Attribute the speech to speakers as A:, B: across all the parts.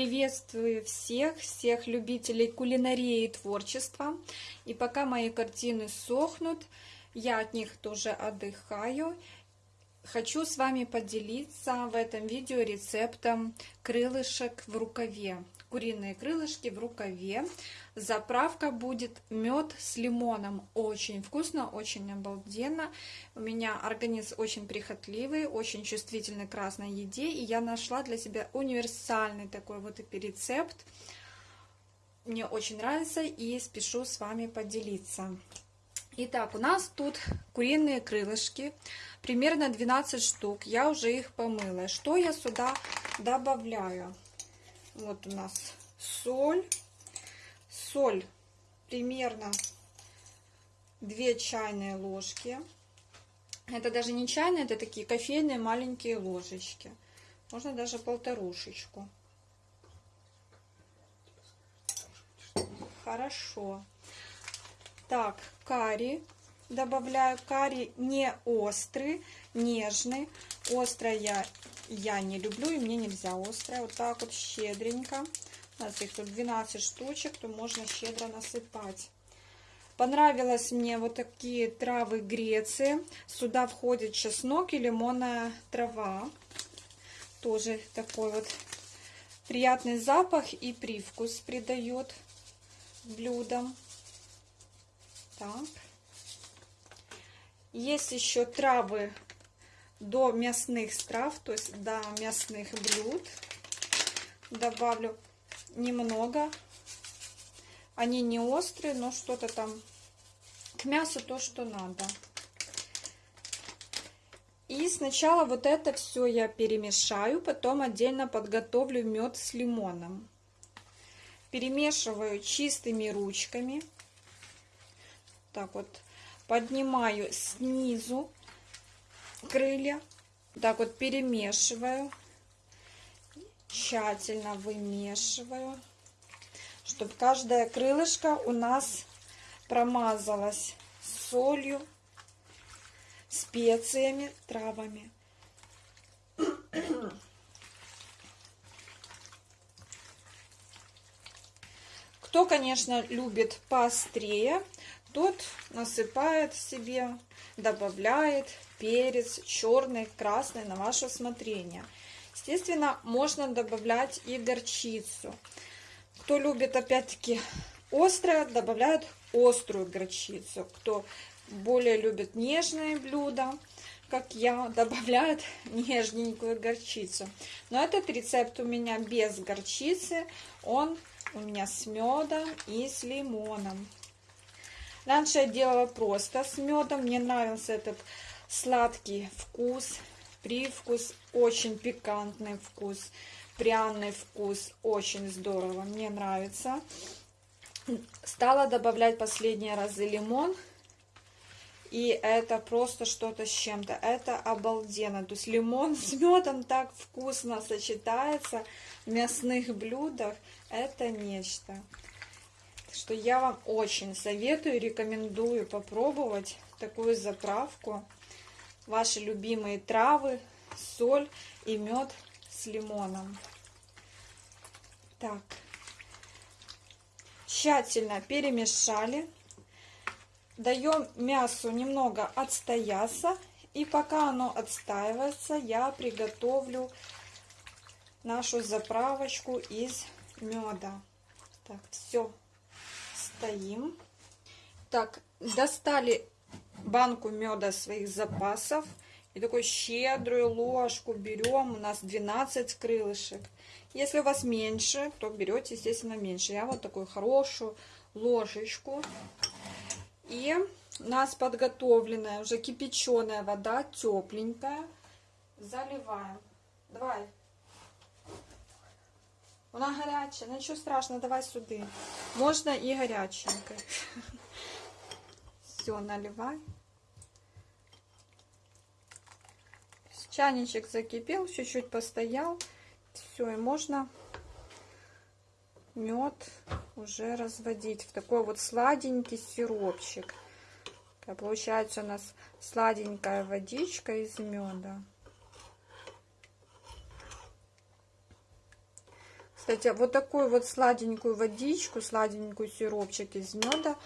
A: Приветствую всех, всех любителей кулинарии и творчества. И пока мои картины сохнут, я от них тоже отдыхаю. Хочу с вами поделиться в этом видео рецептом крылышек в рукаве. Куриные крылышки в рукаве. Заправка будет мед с лимоном. Очень вкусно, очень обалденно. У меня организм очень прихотливый, очень чувствительный к красной еде. И я нашла для себя универсальный такой вот рецепт. Мне очень нравится и спешу с вами поделиться. Итак, у нас тут куриные крылышки, примерно 12 штук. Я уже их помыла. Что я сюда добавляю? Вот у нас соль. Соль примерно 2 чайные ложки. Это даже не чайные, это такие кофейные маленькие ложечки. Можно даже полторушечку. Хорошо. Так, карри. Добавляю карри не острый, нежный. Острое я, я не люблю, и мне нельзя острое. Вот так вот щедренько. У нас их тут 12 штучек, то можно щедро насыпать. Понравилось мне вот такие травы Греции. Сюда входит чеснок и лимонная трава. Тоже такой вот приятный запах и привкус придает блюдам. Так. Есть еще травы до мясных трав, то есть до мясных блюд. Добавлю немного. Они не острые, но что-то там к мясу то, что надо. И сначала вот это все я перемешаю, потом отдельно подготовлю мед с лимоном. Перемешиваю чистыми ручками. Так вот, поднимаю снизу крылья. Так вот перемешиваю. Тщательно вымешиваю. Чтобы каждое крылышко у нас промазалось солью, специями, травами. Кто, конечно, любит поострее, тот насыпает себе, добавляет перец черный, красный на ваше усмотрение. Естественно, можно добавлять и горчицу. Кто любит, опять-таки, острое, добавляют острую горчицу. Кто более любит нежные блюда, как я, добавляют нежненькую горчицу. Но этот рецепт у меня без горчицы, он у меня с медом и с лимоном. Раньше я делала просто с медом. Мне нравился этот сладкий вкус, привкус, очень пикантный вкус, пряный вкус. Очень здорово, мне нравится. Стала добавлять последние разы лимон. И это просто что-то с чем-то. Это обалденно. То есть лимон с медом так вкусно сочетается в мясных блюдах. Это нечто что я вам очень советую, рекомендую попробовать такую заправку. Ваши любимые травы, соль и мед с лимоном. Так, тщательно перемешали. Даем мясу немного отстояться. И пока оно отстаивается, я приготовлю нашу заправочку из меда. Так, все стоим. Так, достали банку меда своих запасов. И такую щедрую ложку берем. У нас 12 крылышек. Если у вас меньше, то берете, естественно, меньше. Я вот такую хорошую ложечку. И у нас подготовленная, уже кипяченая вода, тепленькая. Заливаем. Давай. Вона гаряча, нічого страшного, давай сюди. Можна і гаряченько. Все, наливай. Чайничек закипел, чуть-чуть постоял. Все, и можно мед уже разводить в такой вот сладенький сиропчик. Получается у нас сладенькая водичка из меда. Кстати, вот такую вот сладенькую водичку, сладенькую сиропчик из меда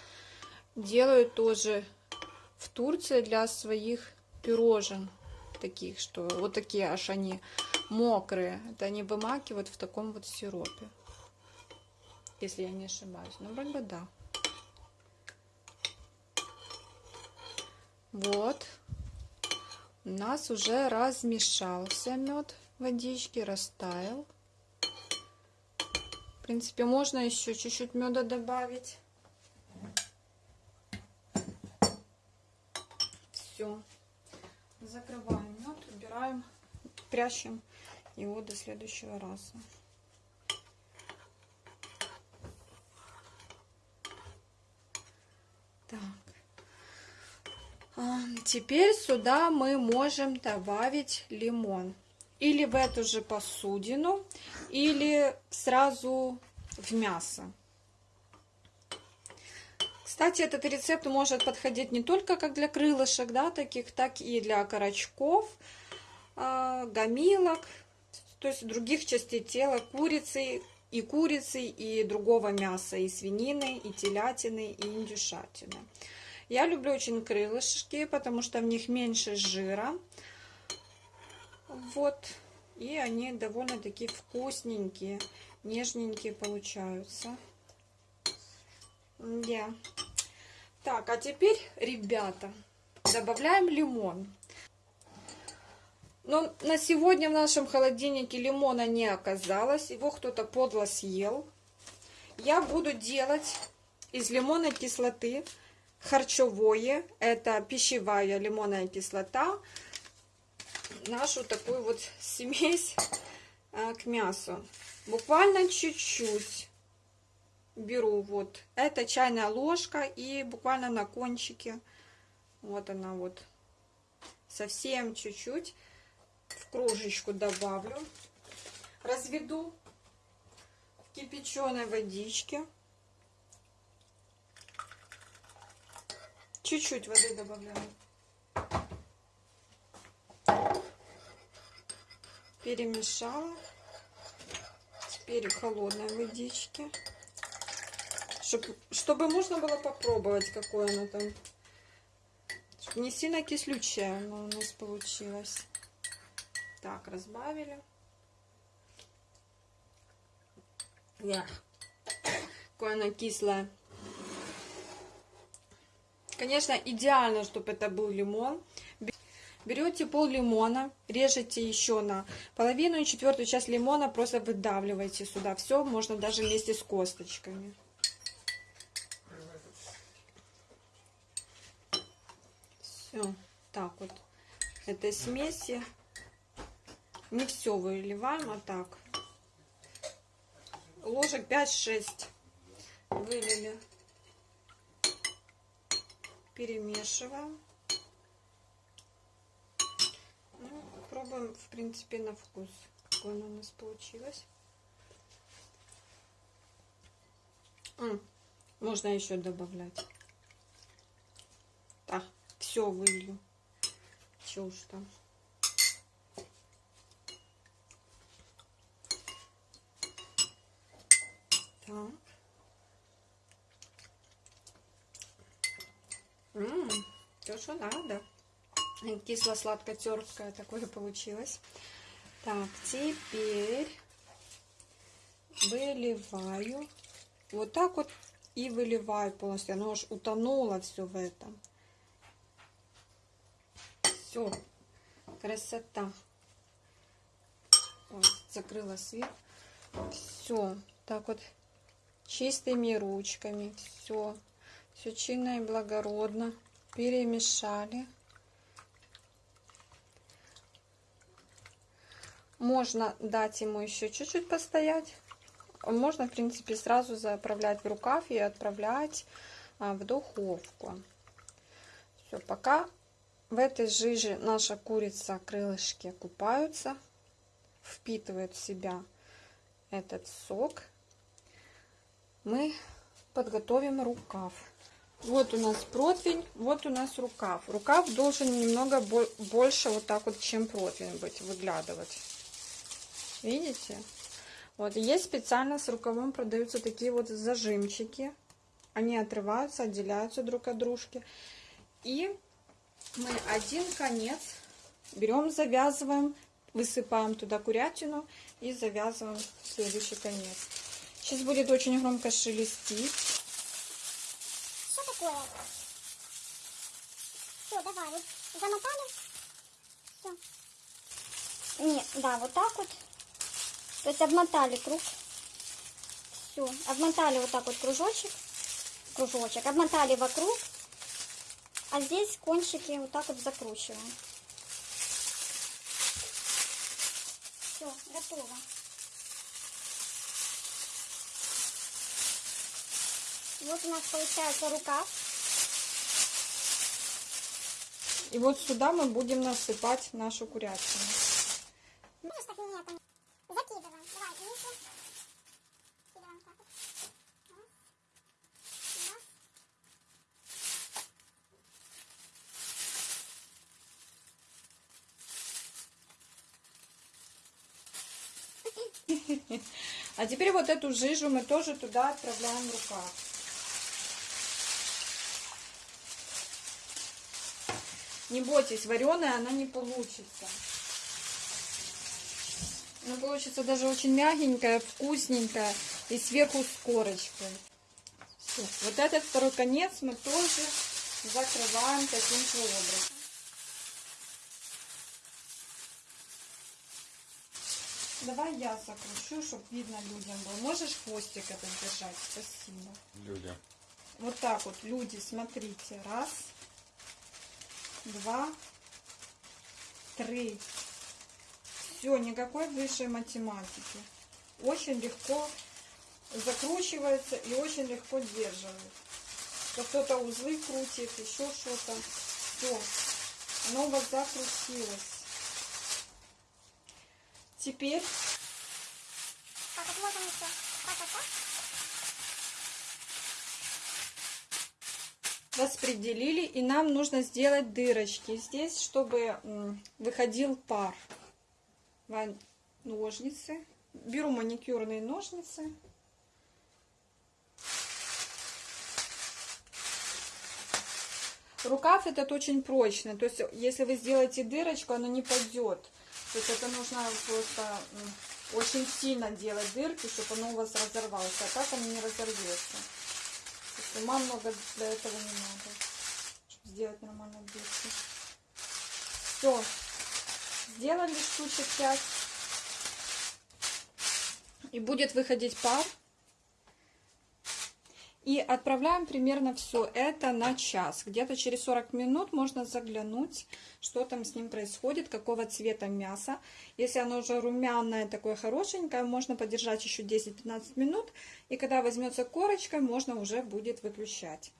A: делают тоже в Турции для своих пирожен. Таких, что вот такие аж они мокрые. Это они вымакивают в таком вот сиропе. Если я не ошибаюсь. Ну, вроде бы да. Вот. У нас уже размешался мед водички, растаял. В принципе, можно еще чуть-чуть меда добавить. Все. Закрываем мед, убираем, прячем его до следующего раза. Так. Теперь сюда мы можем добавить лимон. Или в эту же посудину, или сразу в мясо. Кстати, этот рецепт может подходить не только как для крылышек, да, таких, так и для окорочков, э, гамилок, то есть других частей тела, курицы, и курицы, и другого мяса, и свинины, и телятины, и индюшатины. Я люблю очень крылышки, потому что в них меньше жира. Вот. И они довольно-таки вкусненькие, нежненькие получаются. Yeah. Так, а теперь, ребята, добавляем лимон. Но на сегодня в нашем холодильнике лимона не оказалось. Его кто-то подло съел. Я буду делать из лимонной кислоты харчевое. Это пищевая лимонная кислота. Нашу такую вот смесь а, к мясу. Буквально чуть-чуть беру вот. Это чайная ложка и буквально на кончике. Вот она вот. Совсем чуть-чуть в кружечку добавлю. Разведу в кипяченой водичке. Чуть-чуть воды добавляю. Перемешала. Теперь холодной водички. Чтобы, чтобы можно было попробовать, какое оно там. Не сильно кислючее оно у нас получилось. Так, разбавили. Yeah. Какое оно кислое. Конечно, идеально, чтобы это был лимон. Берете пол лимона, режете еще на половину и четвертую часть лимона просто выдавливаете сюда. Все можно даже вместе с косточками. Все, так вот. Этой смеси не все выливаем, а так. Ложек 5-6 вылили. Перемешиваем. Ну, пробуем, в принципе, на вкус, какое оно у нас получилось. М можно еще добавлять. Так, все вылью. Че уж там. Так. Ммм, то, что надо. Кисло-сладко-терпкое такое получилось. Так, теперь выливаю. Вот так вот и выливаю полностью. Оно уж утонуло все в этом. Все, красота. Вот, закрыла свет. Все, так вот чистыми ручками. Все, все чинно и благородно перемешали. Можно дать ему еще чуть-чуть постоять. Можно, в принципе, сразу заправлять в рукав и отправлять а, в духовку. Все, пока в этой жиже наша курица крылышки купаются, впитывают в себя этот сок мы подготовим рукав. Вот у нас противень, вот у нас рукав. Рукав должен немного больше вот так вот, чем противень быть, выглядывать. Видите? Вот, есть специально с рукавом продаются такие вот зажимчики. Они отрываются, отделяются друг от дружки. И мы один конец берем, завязываем, высыпаем туда курятину и завязываем следующий конец. Сейчас будет очень громко шелестить.
B: Что такое? Все, давай, вот замотали. Все. Нет, да, вот так вот. То есть обмотали круг. Все, обмотали вот так вот кружочек. Кружочек. Обмотали вокруг. А здесь кончики вот так вот закручиваем. Все, готово. Вот у нас получается рукав.
A: И вот сюда мы будем насыпать нашу курятину.
B: Видишь, так нет, там. Закидываем. Давай, ниже. Закидываем так вот. Раз. Раз.
A: А теперь вот эту жижу мы тоже туда отправляем в рукав. Не бойтесь, вареная она не получится. Она получится даже очень мягенькая, вкусненькая и сверху с корочкой. Всё. Вот этот второй конец мы тоже закрываем таким же образом. Давай я закручу, чтобы видно людям было. Можешь хвостик этот держать? Спасибо.
C: Люди.
A: Вот так вот, люди, смотрите. Раз, два, три. Все, никакой высшей математики. Очень легко закручивается и очень легко держивает. То кто-то узлы крутит, еще что-то. Все, оно у вас закрутилось. Теперь распределили, и нам нужно сделать дырочки здесь, чтобы выходил пар. Ножницы. Беру маникюрные ножницы. Рукав этот очень прочный, то есть если вы сделаете дырочку, оно не пойдет. То есть это нужно просто очень сильно делать дырки, чтобы оно у вас разорвалось, а так оно не разорвется. Есть ума много для этого не надо, чтобы сделать нормально дырки. Все, сделали штучек 5. И будет выходить пар. И отправляем примерно все это на час. Где-то через 40 минут можно заглянуть, что там с ним происходит, какого цвета мясо. Если оно уже румяное, такое хорошенькое, можно подержать еще 10-15 минут. И когда возьмется корочка, можно уже будет выключать.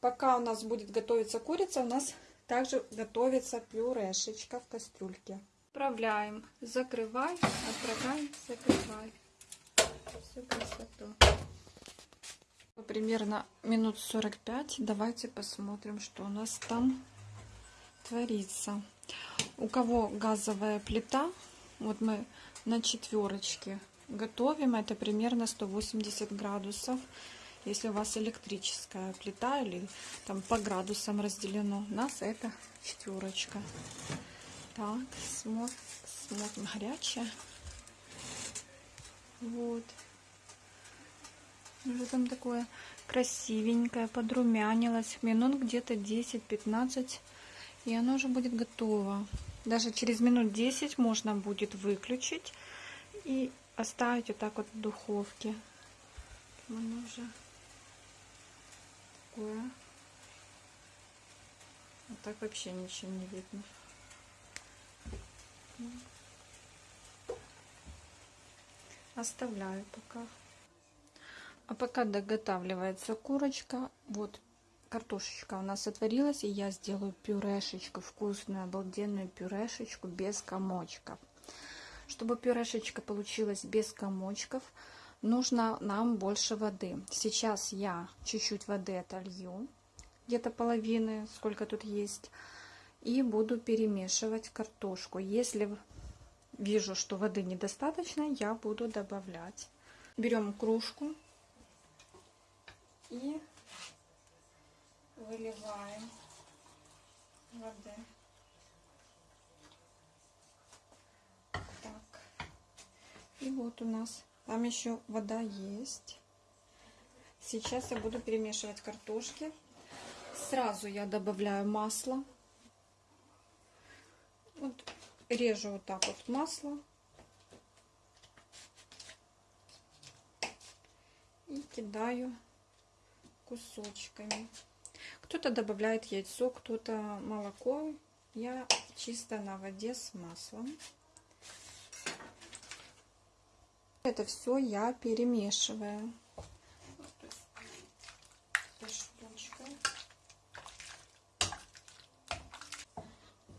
A: Пока у нас будет готовиться курица, у нас также готовится пюрешечка в кастрюльке. Отправляем, закрывай, отправляем, закрывай. Всю красоту. Примерно минут 45. Давайте посмотрим, что у нас там творится. У кого газовая плита, вот мы на четверочке готовим, это примерно 180 градусов. Если у вас электрическая плита или там по градусам разделено, у нас это четверочка. Так, смотрим, смотрим горячая. Вот. Уже там такое красивенькое, подрумянилось. Минут где-то 10-15. И оно уже будет готово. Даже через минут 10 можно будет выключить и оставить вот так вот в духовке. Оно уже такое. Вот так вообще ничего не видно. Оставляю пока. А пока доготавливается курочка, вот картошечка у нас отварилась, и я сделаю пюрешечку, вкусную, обалденную пюрешечку без комочков. Чтобы пюрешечка получилась без комочков, нужно нам больше воды. Сейчас я чуть-чуть воды отолью, где-то половины, сколько тут есть, и буду перемешивать картошку. Если вижу, что воды недостаточно, я буду добавлять. Берем кружку и выливаем воды. Так. И вот у нас там еще вода есть. Сейчас я буду перемешивать картошки. Сразу я добавляю масло. Вот режу вот так вот масло. И кидаю кусочками. Кто-то добавляет яйцо, кто-то молоко. Я чисто на воде с маслом. Это все я перемешиваю.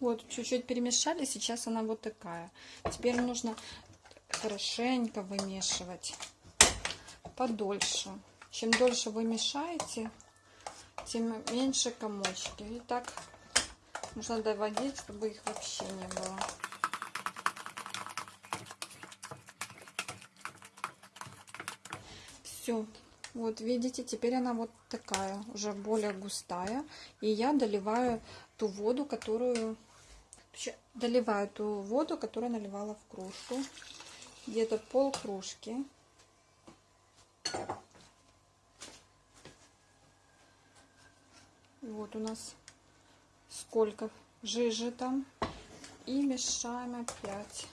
A: Вот, чуть-чуть перемешали, сейчас она вот такая. Теперь нужно хорошенько вымешивать подольше. Чем дольше вы мешаете, тем меньше комочки. И так нужно доводить, чтобы их вообще не было. Все. Вот видите, теперь она вот такая, уже более густая. И я доливаю ту воду, которую... Доливаю ту воду, которую наливала в кружку. Где-то пол кружки. Вот у нас сколько жижи там. И мешаем опять.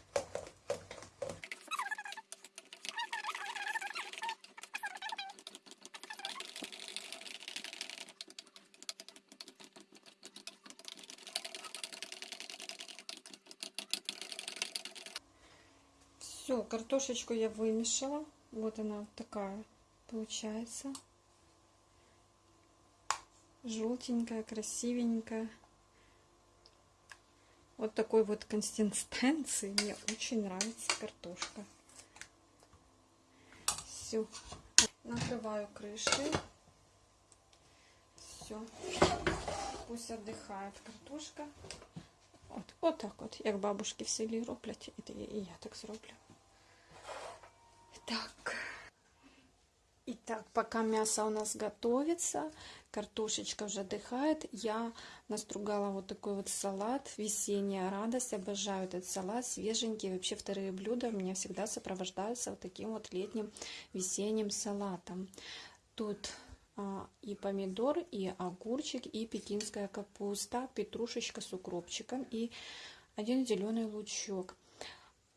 A: Все, картошечку я вымешала. Вот она такая получается. Желтенькая, красивенькая. Вот такой вот консистенции. Мне очень нравится картошка. Все. Накрываю крышкой. Все. Пусть отдыхает картошка. От, от так от, як бабушки в селі роблять, і я так зроблю. Так. Итак, пока мясо у нас готовится, картошечка уже отдыхает, я настругала вот такой вот салат, весенняя радость, обожаю этот салат, свеженький, вообще вторые блюда у меня всегда сопровождаются вот таким вот летним весенним салатом. Тут а, и помидор, и огурчик, и пекинская капуста, петрушечка с укропчиком и один зеленый лучок.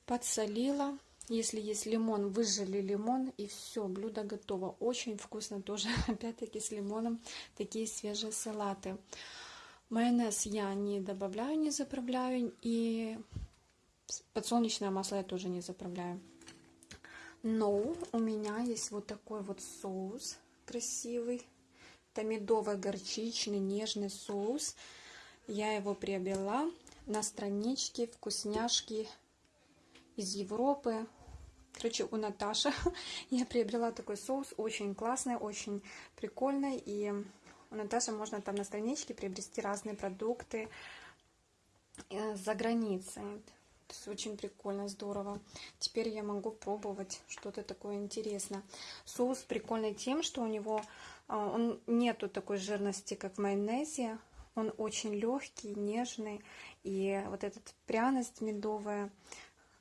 A: Подсолила, если есть лимон, выжали лимон и все, блюдо готово. Очень вкусно тоже, опять-таки с лимоном, такие свежие салаты. Майонез я не добавляю, не заправляю. И подсолнечное масло я тоже не заправляю. Но у меня есть вот такой вот соус красивый. Это медово-горчичный нежный соус. Я его приобрела на страничке вкусняшки из Европы. Короче, у Наташи я приобрела такой соус, очень классный, очень прикольный. И у Наташи можно там на страничке приобрести разные продукты э, за границей. То есть очень прикольно, здорово. Теперь я могу пробовать что-то такое интересное. Соус прикольный тем, что у него э, он нету такой жирности, как в майонезе. Он очень легкий, нежный. И вот эта пряность медовая а,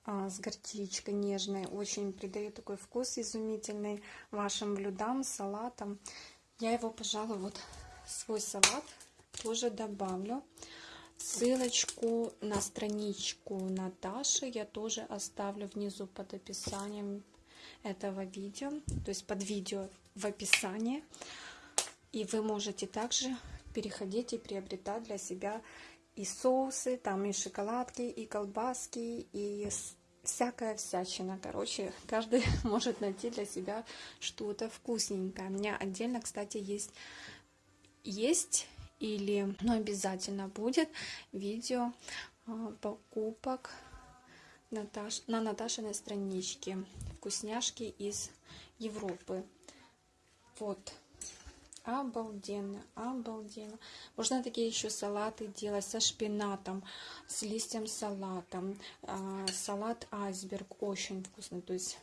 A: с горчичкой нежной. Очень придает такой вкус изумительный вашим блюдам, салатам. Я его, пожалуй, вот свой салат тоже добавлю. Ссылочку на страничку Наташи я тоже оставлю внизу под описанием этого видео, то есть под видео в описании. И вы можете также переходить и приобретать для себя и соусы, там и шоколадки, и колбаски, и всякая всячина. Короче, каждый может найти для себя что-то вкусненькое. У меня отдельно, кстати, есть, есть или, ну, обязательно будет видео а, покупок Наташ, на Наташиной страничке. Вкусняшки из Европы. Вот. Обалденно, обалденно. Можно такие еще салаты делать со шпинатом, с листьем салата. А, салат айсберг очень вкусный. То есть,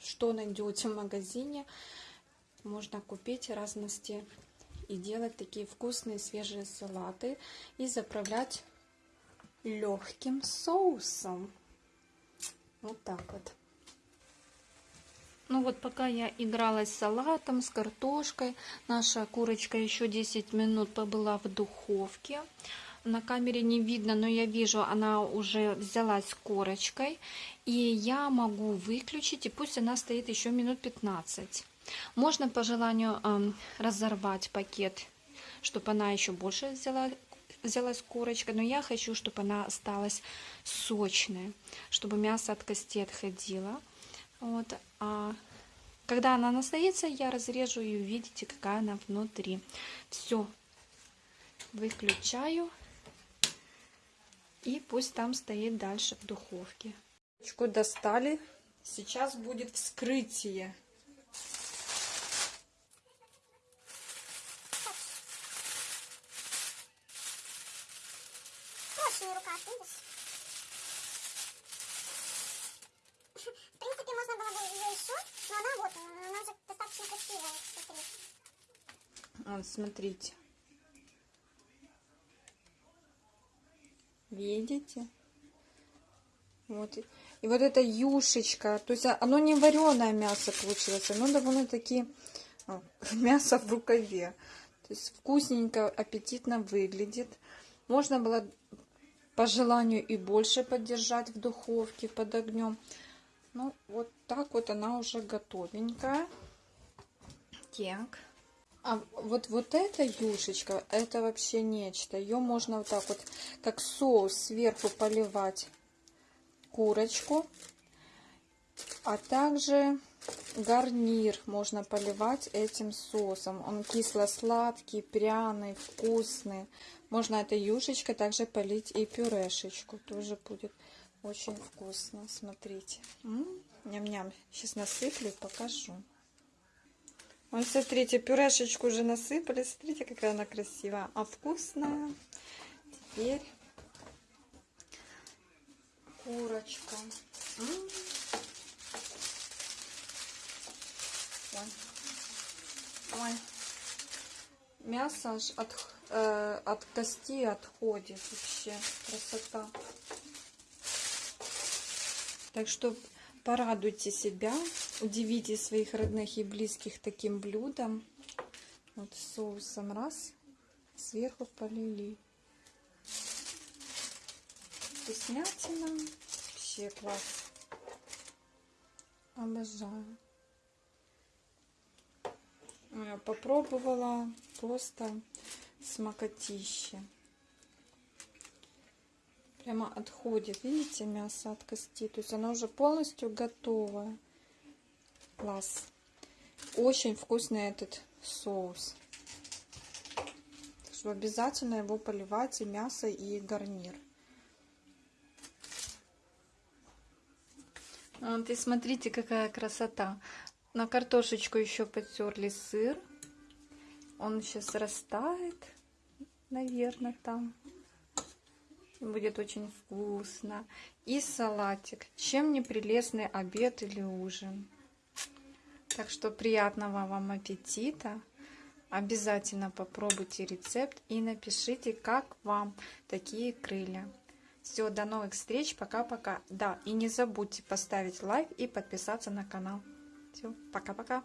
A: что найдете в магазине, можно купить разности и делать такие вкусные свежие салаты и заправлять легким соусом. Вот так вот. Ну вот пока я игралась с салатом, с картошкой, наша курочка еще 10 минут побыла в духовке. На камере не видно, но я вижу, она уже взялась корочкой. И я могу выключить, и пусть она стоит еще минут 15. Можно по желанию э, разорвать пакет, чтобы она еще больше взяла, взялась корочка. Но я хочу, чтобы она осталась сочная, чтобы мясо от кости отходило. Вот. А когда она настоится, я разрежу и увидите, какая она внутри. Все. Выключаю. И пусть там стоит дальше в духовке. Достали. Сейчас будет вскрытие.
B: Очень рука, видишь? В принципе, можно было бы ее еще, но она вот, она уже достаточно красивая, смотри.
A: Вот, смотрите. Видите? Вот. И вот эта юшечка, то есть оно не вареное мясо получилось, оно довольно-таки а, мясо в рукаве. То есть вкусненько, аппетитно выглядит. Можно было по желанию и больше поддержать в духовке под огнем. Ну, вот так вот она уже готовенькая. Так. А вот, вот эта юшечка, это вообще нечто. Ее можно вот так вот, как соус сверху поливать курочку. А также гарнир можно поливать этим соусом. Он кисло-сладкий, пряный, вкусный. Можно этой юшечкой также полить и пюрешечку. Тоже будет очень вкусно. Смотрите. Ням-ням. Сейчас насыплю и покажу. Вот смотрите, пюрешечку уже насыпали. Смотрите, какая она красивая. А вкусная. Теперь курочка. М -м -м. Ой. Ой. Мясо аж от, э, от кости отходит вообще. Красота. Так что порадуйте себя, удивите своих родных и близких таким блюдом. Вот соусом раз, сверху полили. Вкуснятина. Вообще класс. Обожаю. Я попробовала просто смокотище. Прямо отходит, видите, мясо от кости. То есть оно уже полностью готовое. Класс. Очень вкусный этот соус. Так что обязательно его поливать и мясо, и гарнир. Вот и смотрите, какая красота. На картошечку еще потерли сыр. Он сейчас растает, наверное, там. Будет очень вкусно. И салатик. Чем не прелестный обед или ужин. Так что приятного вам аппетита. Обязательно попробуйте рецепт и напишите, как вам такие крылья. Все, до новых встреч, пока-пока. Да, и не забудьте поставить лайк и подписаться на канал. Все, пока-пока.